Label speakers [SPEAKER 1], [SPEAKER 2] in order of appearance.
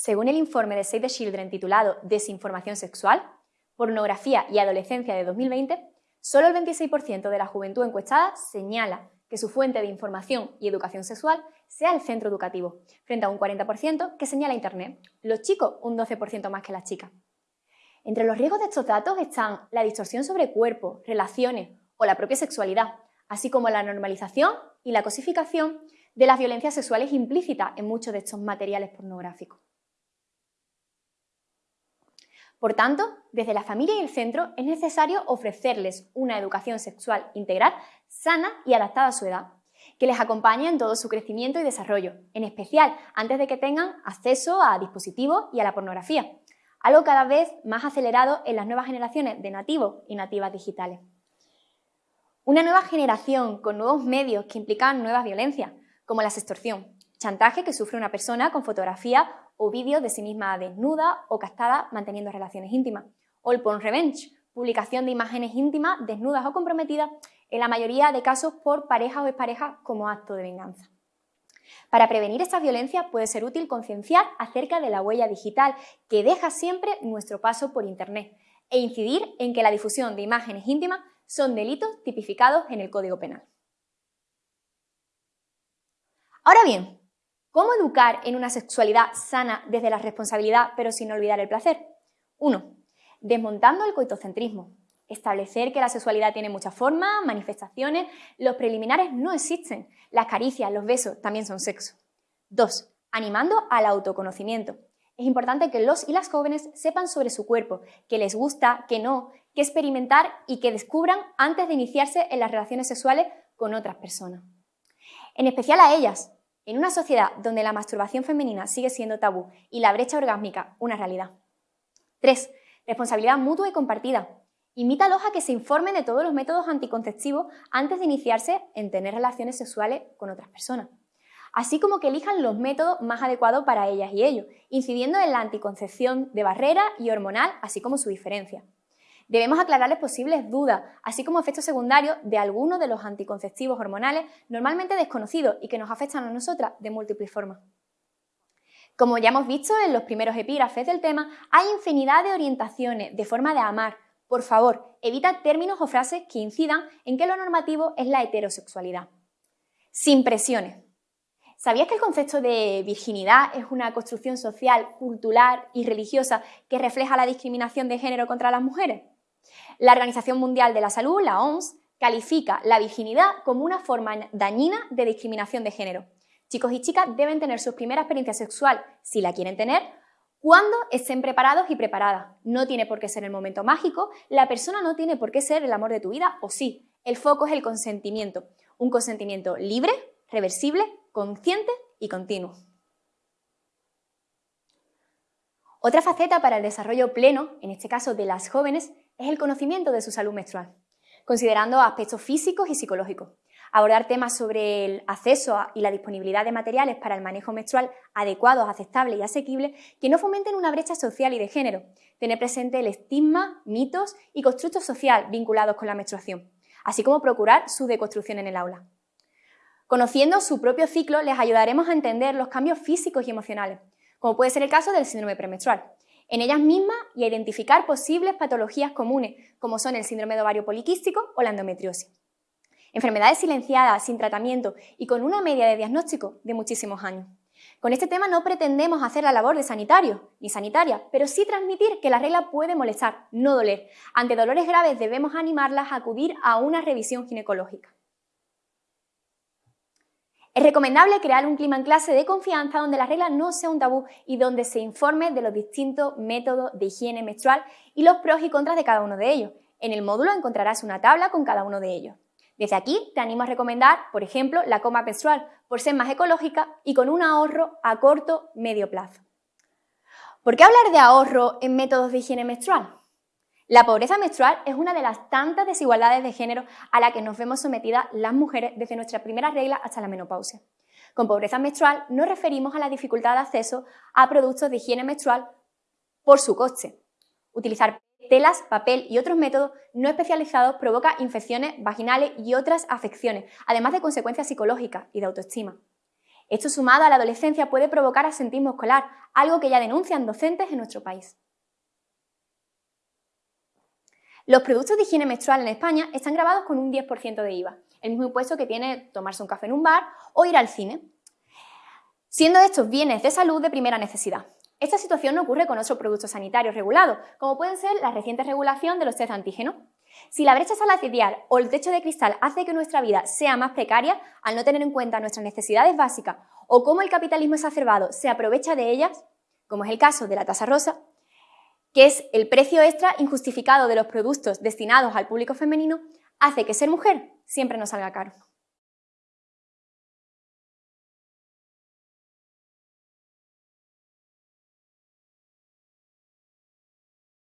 [SPEAKER 1] Según el informe de Save the Children titulado Desinformación sexual, pornografía y adolescencia de 2020, solo el 26% de la juventud encuestada señala que su fuente de información y educación sexual sea el centro educativo, frente a un 40% que señala Internet, los chicos un 12% más que las chicas. Entre los riesgos de estos datos están la distorsión sobre cuerpo, relaciones o la propia sexualidad, así como la normalización y la cosificación de las violencias sexuales implícitas en muchos de estos materiales pornográficos. Por tanto, desde la familia y el centro es necesario ofrecerles una educación sexual integral, sana y adaptada a su edad, que les acompañe en todo su crecimiento y desarrollo, en especial antes de que tengan acceso a dispositivos y a la pornografía, algo cada vez más acelerado en las nuevas generaciones de nativos y nativas digitales. Una nueva generación con nuevos medios que implican nuevas violencias, como la extorsión, chantaje que sufre una persona con fotografía o vídeos de sí misma desnuda o castada manteniendo relaciones íntimas. O el porn revenge, publicación de imágenes íntimas desnudas o comprometidas, en la mayoría de casos por parejas o exparejas como acto de venganza. Para prevenir estas violencias puede ser útil concienciar acerca de la huella digital que deja siempre nuestro paso por Internet e incidir en que la difusión de imágenes íntimas son delitos tipificados en el Código Penal. Ahora bien, ¿Cómo educar en una sexualidad sana desde la responsabilidad pero sin olvidar el placer? 1. Desmontando el coitocentrismo. Establecer que la sexualidad tiene muchas formas, manifestaciones, los preliminares no existen, las caricias, los besos también son sexo. 2. Animando al autoconocimiento. Es importante que los y las jóvenes sepan sobre su cuerpo, que les gusta, que no, que experimentar y que descubran antes de iniciarse en las relaciones sexuales con otras personas. En especial a ellas, en una sociedad donde la masturbación femenina sigue siendo tabú y la brecha orgásmica una realidad. 3. Responsabilidad mutua y compartida. Invítalos a que se informen de todos los métodos anticonceptivos antes de iniciarse en tener relaciones sexuales con otras personas. Así como que elijan los métodos más adecuados para ellas y ellos, incidiendo en la anticoncepción de barrera y hormonal, así como su diferencia. Debemos aclararles posibles dudas, así como efectos secundarios de algunos de los anticonceptivos hormonales normalmente desconocidos y que nos afectan a nosotras de múltiples formas. Como ya hemos visto en los primeros epígrafes del tema, hay infinidad de orientaciones de forma de amar. Por favor, evita términos o frases que incidan en que lo normativo es la heterosexualidad. Sin presiones. ¿Sabías que el concepto de virginidad es una construcción social, cultural y religiosa que refleja la discriminación de género contra las mujeres? La Organización Mundial de la Salud, la OMS, califica la virginidad como una forma dañina de discriminación de género. Chicos y chicas deben tener su primera experiencia sexual, si la quieren tener, cuando estén preparados y preparadas. No tiene por qué ser el momento mágico, la persona no tiene por qué ser el amor de tu vida, o sí. El foco es el consentimiento. Un consentimiento libre, reversible, consciente y continuo. Otra faceta para el desarrollo pleno, en este caso de las jóvenes, es el conocimiento de su salud menstrual, considerando aspectos físicos y psicológicos. Abordar temas sobre el acceso y la disponibilidad de materiales para el manejo menstrual adecuados, aceptables y asequibles que no fomenten una brecha social y de género. Tener presente el estigma, mitos y constructos social vinculados con la menstruación, así como procurar su deconstrucción en el aula. Conociendo su propio ciclo, les ayudaremos a entender los cambios físicos y emocionales, como puede ser el caso del síndrome premenstrual, en ellas mismas y a identificar posibles patologías comunes, como son el síndrome de ovario poliquístico o la endometriosis. Enfermedades silenciadas, sin tratamiento y con una media de diagnóstico de muchísimos años. Con este tema no pretendemos hacer la labor de sanitario ni sanitaria, pero sí transmitir que la regla puede molestar, no doler. Ante dolores graves debemos animarlas a acudir a una revisión ginecológica. Es recomendable crear un clima en clase de confianza donde la regla no sea un tabú y donde se informe de los distintos métodos de higiene menstrual y los pros y contras de cada uno de ellos. En el módulo encontrarás una tabla con cada uno de ellos. Desde aquí te animo a recomendar, por ejemplo, la coma menstrual, por ser más ecológica y con un ahorro a corto medio plazo. ¿Por qué hablar de ahorro en métodos de higiene menstrual? La pobreza menstrual es una de las tantas desigualdades de género a la que nos vemos sometidas las mujeres desde nuestra primera regla hasta la menopausia. Con pobreza menstrual nos referimos a la dificultad de acceso a productos de higiene menstrual por su coste. Utilizar telas, papel y otros métodos no especializados provoca infecciones vaginales y otras afecciones, además de consecuencias psicológicas y de autoestima. Esto sumado a la adolescencia puede provocar asentismo escolar, algo que ya denuncian docentes en nuestro país. Los productos de higiene menstrual en España están grabados con un 10% de IVA, el mismo impuesto que tiene tomarse un café en un bar o ir al cine, siendo estos bienes de salud de primera necesidad. Esta situación no ocurre con otros productos sanitarios regulados, como pueden ser la reciente regulación de los test de antígeno. Si la brecha salarial o el techo de cristal hace que nuestra vida sea más precaria al no tener en cuenta nuestras necesidades básicas o cómo el capitalismo exacerbado se aprovecha de ellas, como es el caso de la tasa rosa, que es el precio extra injustificado de los productos destinados al público femenino, hace que ser mujer siempre nos salga caro.